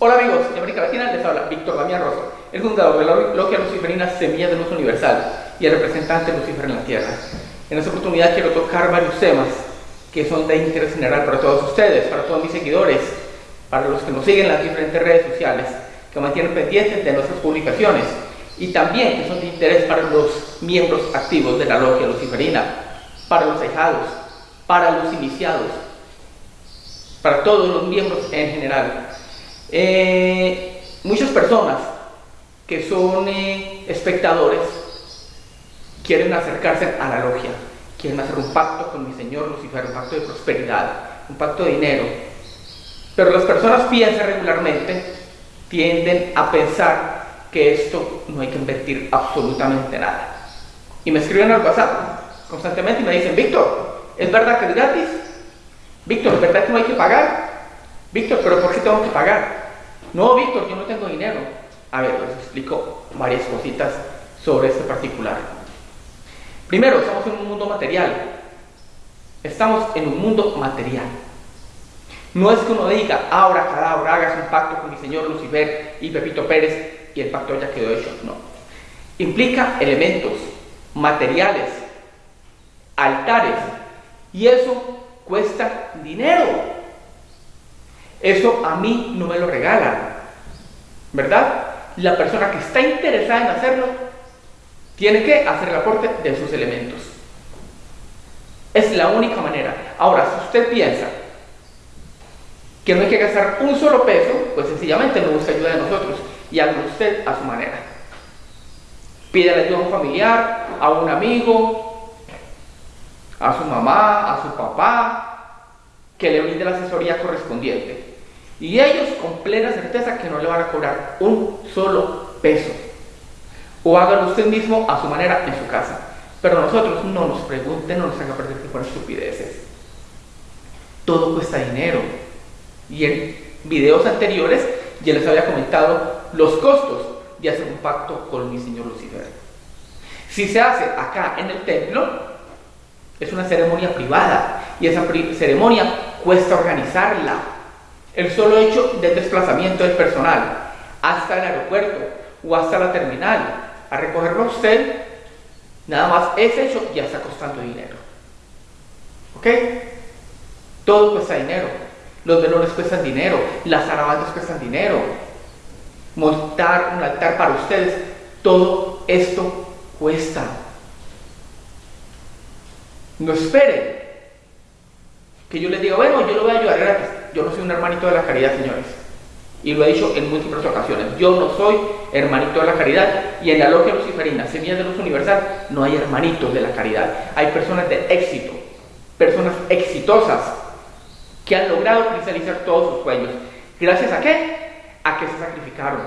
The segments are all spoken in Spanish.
Hola amigos de América Latina, les habla Víctor Damián Rosa, el fundador de la Logia Luciferina Semilla de Luz Universal y el representante de Lucifer en la Tierra. En esta oportunidad quiero tocar varios temas que son de interés general para todos ustedes, para todos mis seguidores, para los que nos siguen en las diferentes redes sociales, que mantienen pendientes de nuestras publicaciones y también que son de interés para los miembros activos de la Logia Luciferina, para los dejados, para los iniciados, para todos los miembros en general. Eh, muchas personas que son eh, espectadores quieren acercarse a la logia, quieren hacer un pacto con mi Señor Lucifer, un pacto de prosperidad, un pacto de dinero. Pero las personas piensan regularmente, tienden a pensar que esto no hay que invertir absolutamente nada. Y me escriben al WhatsApp constantemente y me dicen, Víctor, ¿es verdad que es gratis? Víctor, ¿es verdad que no hay que pagar? Víctor, ¿pero por qué tengo que pagar? No, Víctor, yo no tengo dinero. A ver, les explico varias cositas sobre este particular. Primero, estamos en un mundo material. Estamos en un mundo material. No es que uno diga, ahora cada hora hagas un pacto con mi señor Lucifer y Pepito Pérez y el pacto ya quedó hecho. No. Implica elementos materiales, altares, y eso cuesta dinero. Eso a mí no me lo regalan, ¿verdad? La persona que está interesada en hacerlo tiene que hacer el aporte de sus elementos. Es la única manera. Ahora, si usted piensa que no hay que gastar un solo peso, pues sencillamente no busca ayuda de nosotros y haga usted a su manera. Pídale ayuda a un familiar, a un amigo, a su mamá, a su papá, que le brinde la asesoría correspondiente. Y ellos con plena certeza que no le van a cobrar un solo peso. O hágalo usted mismo a su manera en su casa. Pero nosotros no nos pregunten, no nos haga perder tiempo en estupideces. Todo cuesta dinero. Y en videos anteriores ya les había comentado los costos de hacer un pacto con mi señor Lucifer. Si se hace acá en el templo, es una ceremonia privada y esa ceremonia cuesta organizarla. El solo hecho del desplazamiento del personal hasta el aeropuerto o hasta la terminal a recogerlo a usted, nada más ese hecho ya está costando dinero. ¿Ok? Todo cuesta dinero. Los velones cuestan dinero, las alabanzas cuestan dinero. Montar un altar para ustedes, todo esto cuesta. No esperen que yo les diga, bueno, yo lo voy a ayudar gratis. Yo no soy un hermanito de la caridad, señores. Y lo he dicho en múltiples ocasiones. Yo no soy hermanito de la caridad. Y en la logia luciferina, Semilla de Luz Universal, no hay hermanitos de la caridad. Hay personas de éxito, personas exitosas, que han logrado cristalizar todos sus sueños. ¿Gracias a qué? A que se sacrificaron.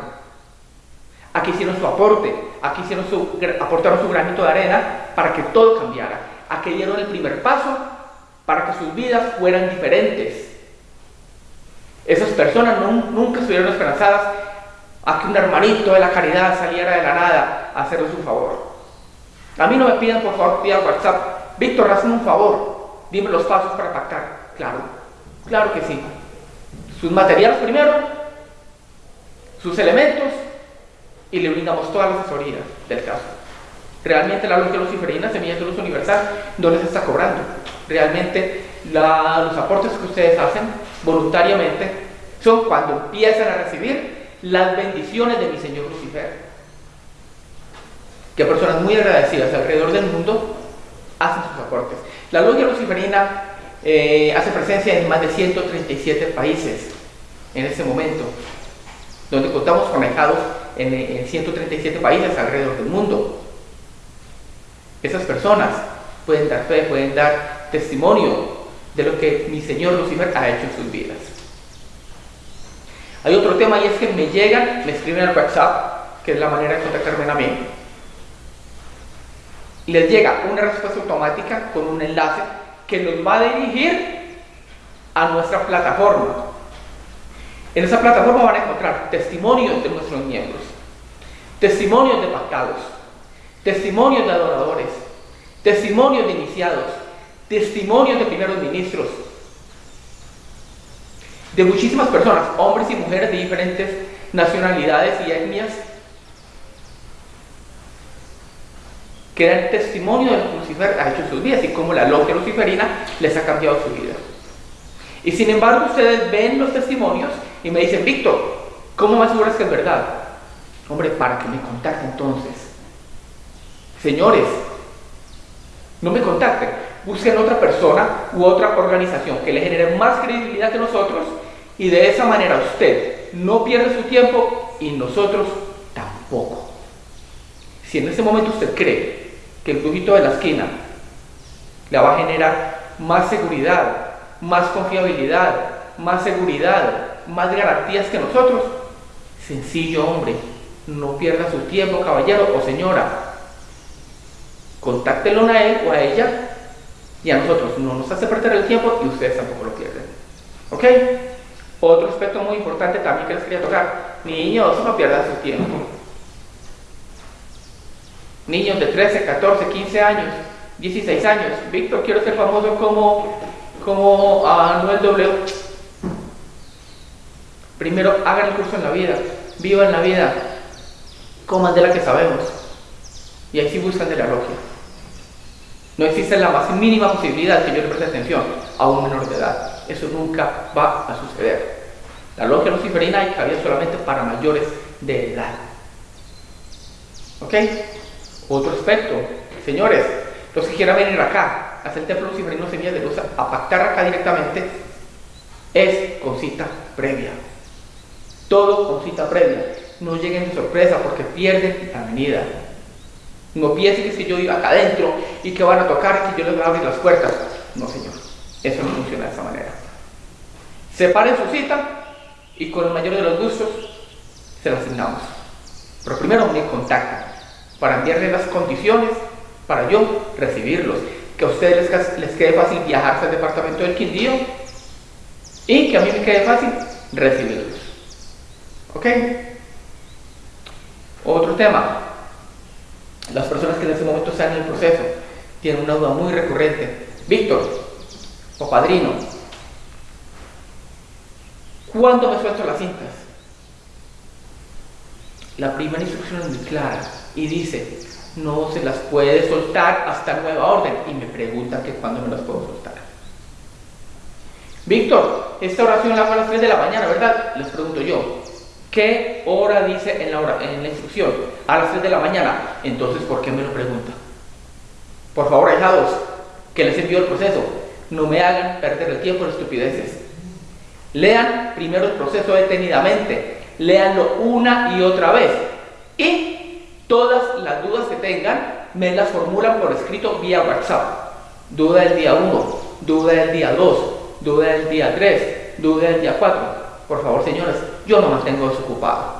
A que hicieron su aporte. A que hicieron su, aportaron su granito de arena para que todo cambiara. A que dieron el primer paso para que sus vidas fueran diferentes. Esas personas nunca estuvieron esperanzadas a que un hermanito de la caridad saliera de la nada a hacerles un favor. A mí no me pidan por favor WhatsApp, Víctor, hazme un favor, dime los pasos para pactar. Claro, claro que sí. Sus materiales primero, sus elementos y le brindamos todas las asesorías del caso. Realmente la luz de luciferina, semillas de luz universal, no les está cobrando realmente los aportes que ustedes hacen voluntariamente son cuando empiezan a recibir las bendiciones de mi Señor Lucifer. Que personas muy agradecidas alrededor del mundo hacen sus aportes. La logia luciferina eh, hace presencia en más de 137 países en este momento, donde contamos conectados en, en 137 países alrededor del mundo. Esas personas pueden dar fe, pueden dar testimonio de lo que mi Señor Lucifer ha hecho en sus vidas. Hay otro tema y es que me llegan, me escriben al WhatsApp, que es la manera de contactarme a mí, les llega una respuesta automática con un enlace que nos va a dirigir a nuestra plataforma. En esa plataforma van a encontrar testimonios de nuestros miembros, testimonios de pactados, testimonios de adoradores, testimonios de iniciados, testimonios de primeros ministros. de muchísimas personas, hombres y mujeres de diferentes nacionalidades y etnias, que dan testimonio de lo que Lucifer ha hecho en sus vidas y cómo la logia luciferina les ha cambiado su vida. Y sin embargo ustedes ven los testimonios y me dicen, Víctor, ¿cómo me aseguras que es verdad? Hombre, para que me contacte entonces. Señores, no me contacten. Busquen otra persona u otra organización que le genere más credibilidad que nosotros y de esa manera usted no pierde su tiempo y nosotros tampoco. Si en ese momento usted cree que el brujito de la esquina le va a generar más seguridad, más confiabilidad, más seguridad, más garantías que nosotros, sencillo hombre, no pierda su tiempo, caballero o señora. Contáctelo a él o a ella y a nosotros no nos hace perder el tiempo y ustedes tampoco lo pierden. ¿Ok? Otro aspecto muy importante también que les quería tocar. Niños, no pierdan su tiempo. Niños de 13, 14, 15 años, 16 años. Víctor, quiero ser famoso como, como Anuel W. Primero, hagan el curso en la vida. Vivan la vida. Coman de la que sabemos. Y ahí sí buscan de la logia. No existe la más mínima posibilidad que yo le preste atención a un menor de edad. Eso nunca va a suceder. La logia luciferina cabida solamente para mayores de edad. ¿Ok? Otro aspecto. Señores, los que quieran venir acá, hacer el templo luciferino semilla de luz, a pactar acá directamente, es con cita previa. Todo con cita previa. No lleguen de sorpresa porque pierden la venida. No piensen que si yo iba acá adentro y que van a tocar que yo les voy a abrir las puertas. No, señor. Eso no funciona de esa manera. Separen su cita y con el mayor de los gustos se la asignamos. Pero primero me contactan para enviarles las condiciones para yo recibirlos. Que a ustedes les, les quede fácil viajarse al departamento del Quindío y que a mí me quede fácil recibirlos. ¿Ok? Otro tema. Las personas que en ese momento están en el proceso tienen una duda muy recurrente. Víctor, o padrino, ¿cuándo me suelto las cintas? La primera instrucción es muy clara y dice, no se las puede soltar hasta nueva orden. Y me preguntan que cuándo me las puedo soltar. Víctor, esta oración la hago a las 3 de la mañana, ¿verdad? Les pregunto yo, ¿qué hora dice en la, hora, en la instrucción? A las 3 de la mañana. Entonces, ¿por qué me lo pregunta? Por favor, ahijados, que les envío el proceso, no me hagan perder el tiempo en estupideces. Lean primero el proceso detenidamente, léanlo una y otra vez. Y todas las dudas que tengan, me las formulan por escrito vía WhatsApp. Duda del día 1, duda del día 2, duda del día 3, duda del día 4. Por favor, señores, yo no mantengo desocupado.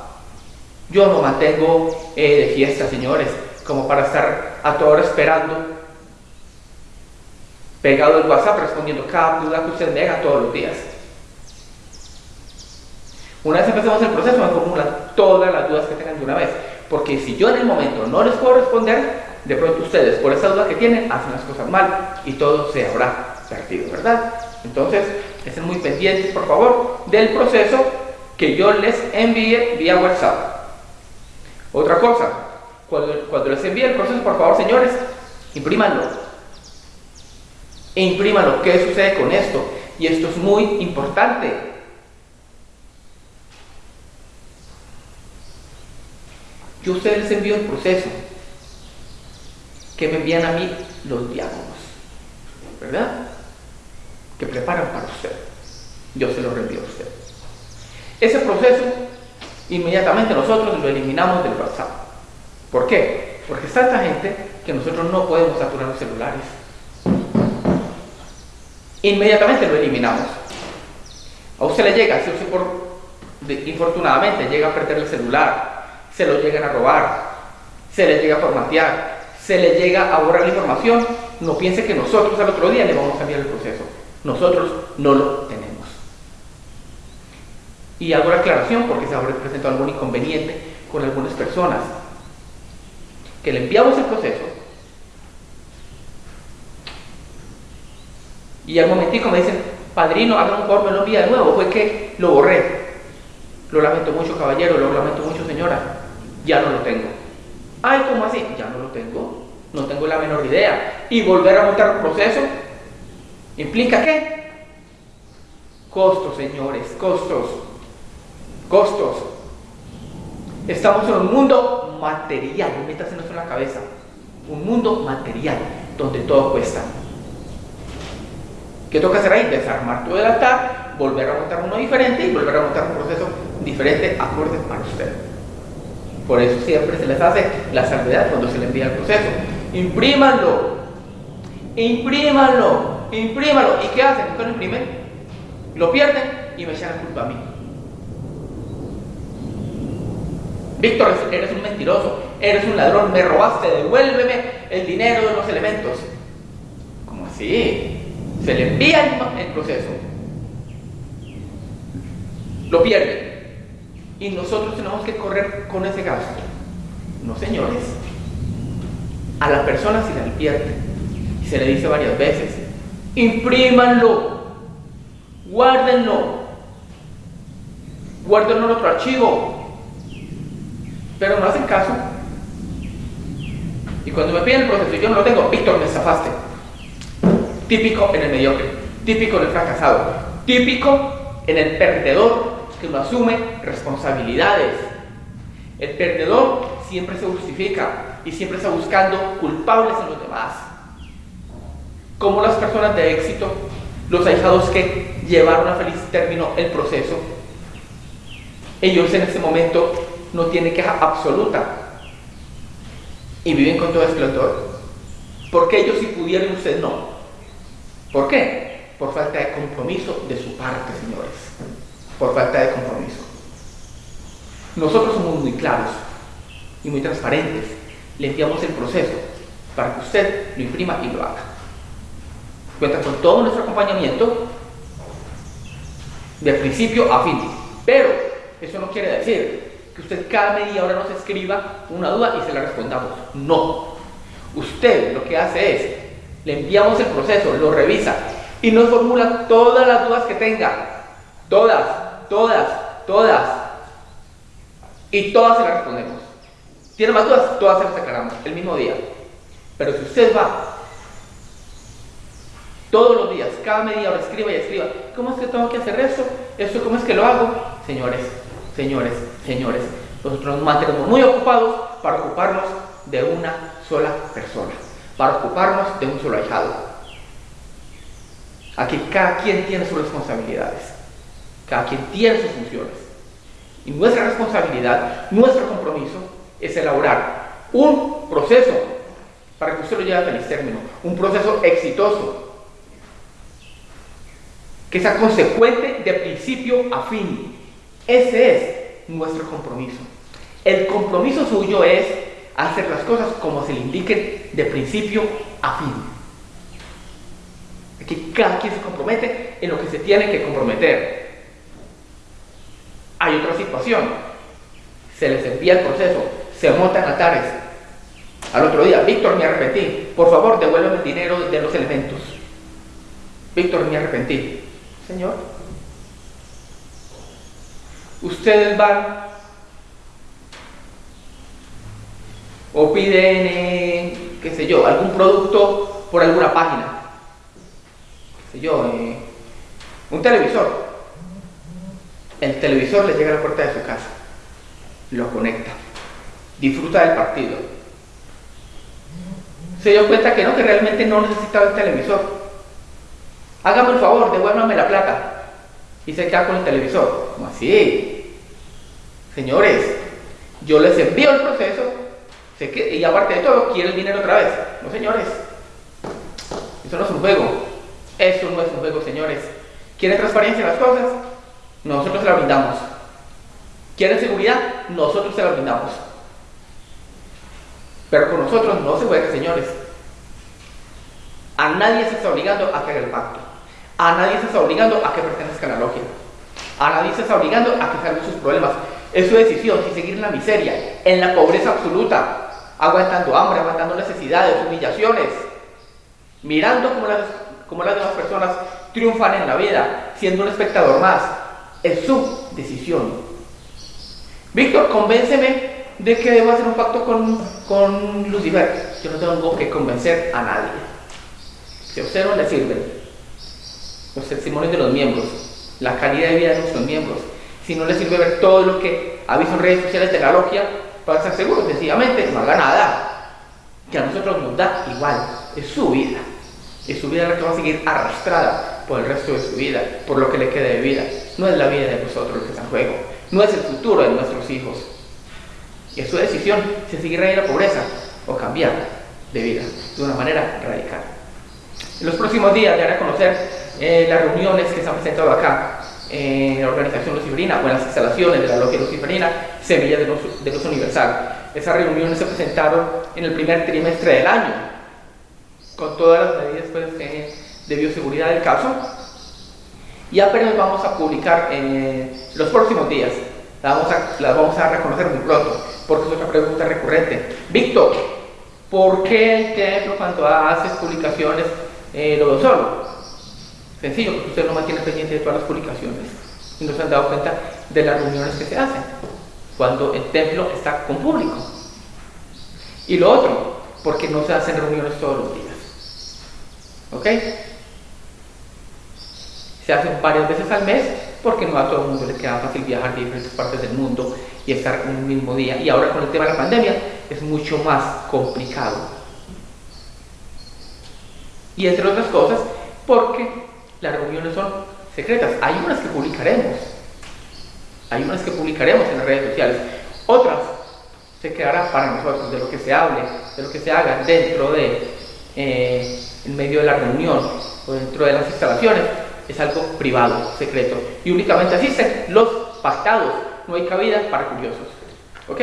Yo no mantengo eh, de fiesta, señores, como para estar a toda hora esperando, pegado el WhatsApp respondiendo cada duda que usted me haga todos los días. Una vez empecemos el proceso, me formulan todas las dudas que tengan de una vez. Porque si yo en el momento no les puedo responder, de pronto ustedes, por esa duda que tienen, hacen las cosas mal y todo se habrá perdido, ¿verdad? Entonces, estén muy pendientes, por favor, del proceso que yo les envíe vía WhatsApp. Otra cosa, cuando, cuando les envíe el proceso, por favor, señores, imprímanlo. Imprímanlo. ¿Qué sucede con esto? Y esto es muy importante. Yo a ustedes les envío el proceso que me envían a mí los diálogos, ¿verdad? Que preparan para usted. Yo se lo reenvío a usted. Ese proceso, inmediatamente nosotros lo eliminamos del WhatsApp. ¿Por qué? Porque es tanta gente que nosotros no podemos saturar los celulares. Inmediatamente lo eliminamos. A usted le llega, si usted por, infortunadamente llega a perder el celular, se lo llegan a robar, se le llega a formatear, se le llega a borrar la información, no piense que nosotros al otro día le vamos a enviar el proceso. Nosotros no lo tenemos. Y hago la aclaración porque se habrá presentado algún inconveniente con algunas personas. Que le enviamos el proceso y al momentico me dicen, padrino, haga un favor, me lo envía de nuevo. Fue que lo borré. Lo lamento mucho, caballero, lo lamento mucho, señora. Ya no lo tengo. Ay, ¿cómo así? Ya no lo tengo. No tengo la menor idea. Y volver a montar un proceso implica qué? Costos, señores, costos. Costos. Estamos en un mundo material, métase en la cabeza. Un mundo material, donde todo cuesta. ¿Qué toca hacer ahí? Desarmar todo el altar, volver a montar uno diferente y volver a montar un proceso diferente acorde para usted. Por eso siempre se les hace la salvedad cuando se le envía el proceso. Imprímanlo, imprímanlo, imprímanlo. ¿Y qué hacen? ¿Qué lo imprimen? Lo pierden y me echan la culpa a mí. Víctor, eres un mentiroso, eres un ladrón, me robaste, devuélveme el dinero de los elementos. ¿Cómo así? Se le envía el, proceso, lo pierde y nosotros tenemos que correr con ese gasto. No, señores. A la persona se le pierde y se le dice varias veces, imprímanlo, guárdenlo, guárdenlo en otro archivo, pero no hacen caso. Y cuando me piden el proceso yo no lo tengo, Víctor, me zafaste. Típico en el mediocre, típico en el fracasado, típico en el perdedor que no asume responsabilidades. El perdedor siempre se justifica y siempre está buscando culpables en los demás. Como las personas de éxito, los ahijados que llevaron a feliz término el proceso, ellos en ese momento no tienen queja absoluta y viven con todo esplendor. Porque ellos si pudieron, usted no. ¿Por qué? Por falta de compromiso de su parte, señores. Por falta de compromiso. Nosotros somos muy claros y muy transparentes. Le enviamos el proceso para que usted lo imprima y lo haga. Cuenta con todo nuestro acompañamiento de principio a fin. Pero eso no quiere decir que usted cada media hora nos escriba una duda y se la respondamos. No. Usted lo que hace es le enviamos el proceso, lo revisa y nos formula todas las dudas que tenga. Todas, todas, todas. Y todas se las respondemos. ¿Tiene más dudas? Todas se las aclaramos el mismo día. Pero si usted va todos los días, cada media hora, escriba y escriba, ¿cómo es que tengo que hacer eso? ¿Esto cómo es que lo hago? Señores, señores, señores, nosotros nos mantenemos muy ocupados para ocuparnos de una sola persona para ocuparnos de un solo ahijado. Aquí cada quien tiene sus responsabilidades, cada quien tiene sus funciones. Y nuestra responsabilidad, nuestro compromiso es elaborar un proceso para que usted lo lleve a feliz término, un proceso exitoso, que sea consecuente de principio a fin. Ese es nuestro compromiso. El compromiso suyo es hacer las cosas como se le indiquen de principio a fin. Aquí cada quien se compromete en lo que se tiene que comprometer. Hay otra situación. Se les envía el proceso, se montan altares. Al otro día, Víctor, me arrepentí. Por favor, devuélveme el dinero de los elementos. Víctor, me arrepentí. Señor, ustedes van o piden, eh, qué sé yo, algún producto por alguna página, qué sé yo, eh, un televisor. El televisor le llega a la puerta de su casa, lo conecta, disfruta del partido. Se dio cuenta que no, que realmente no necesitaba el televisor. Hágame el favor, devuélvame la plata. Y se queda con el televisor. ¿Cómo así? Señores, yo les envío el proceso y aparte de todo, quiere el dinero otra vez. No, señores. Eso no es un juego. Eso no es un juego, señores. ¿Quieren transparencia en las cosas? Nosotros se la brindamos. ¿Quieren seguridad? Nosotros se la brindamos. Pero con nosotros no se juega, señores. A nadie se está obligando a que haga el pacto. A nadie se está obligando a que pertenezca a la logia. A nadie se está obligando a que salga sus problemas. Es su decisión si seguir en la miseria, en la pobreza absoluta, aguantando hambre, aguantando necesidades, humillaciones, mirando como las demás personas triunfan en la vida, siendo un espectador más. Es su decisión. Víctor, convénceme de que debo hacer un pacto con, con Lucifer. Yo no tengo que convencer a nadie. Si a usted no le sirven los testimonios de los miembros, la calidad de vida de nuestros miembros, si no le sirve ver todo lo que ha en redes sociales de la logia, para estar seguro, sencillamente no haga nada. Que a nosotros nos da igual, es su vida. Es su vida la que va a seguir arrastrada por el resto de su vida, por lo que le quede de vida. No es la vida de nosotros lo que está en juego, no es el futuro de nuestros hijos. Y es su decisión si seguir ahí la pobreza o cambiar de vida de una manera radical. En los próximos días ya a conocer eh, las reuniones que se han presentado acá en la organización luciferina o en las instalaciones de la logia luciferina Semilla de Luz, de Universal. Esas reuniones se presentaron en el primer trimestre del año, con todas las medidas pues, de bioseguridad del caso. Y apenas vamos a publicar en los próximos días. Las vamos, a, vamos a reconocer muy pronto, porque es otra pregunta recurrente. Víctor, ¿por qué el templo cuando hace publicaciones eh, lo solo? Sencillo, porque usted no mantiene pendiente de todas las publicaciones y no se han dado cuenta de las reuniones que se hacen cuando el templo está con público. Y lo otro, porque no se hacen reuniones todos los días. ¿Ok? Se hacen varias veces al mes porque no a todo el mundo le queda fácil viajar de diferentes partes del mundo y estar en un mismo día. Y ahora con el tema de la pandemia es mucho más complicado. Y entre otras cosas, porque las reuniones son secretas. Hay unas que publicaremos. Hay unas que publicaremos en las redes sociales. Otras se quedará para nosotros de lo que se hable, de lo que se haga dentro de, eh, medio de la reunión o dentro de las instalaciones. Es algo privado, secreto. Y únicamente asisten los pactados. No hay cabida para curiosos. ¿Ok?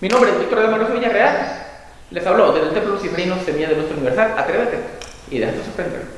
Mi nombre es Víctor de Manuel Villarreal. Les hablo desde el Templo Luciferino Semilla de Nuestro Universal. Atrévete y déjate sorprender.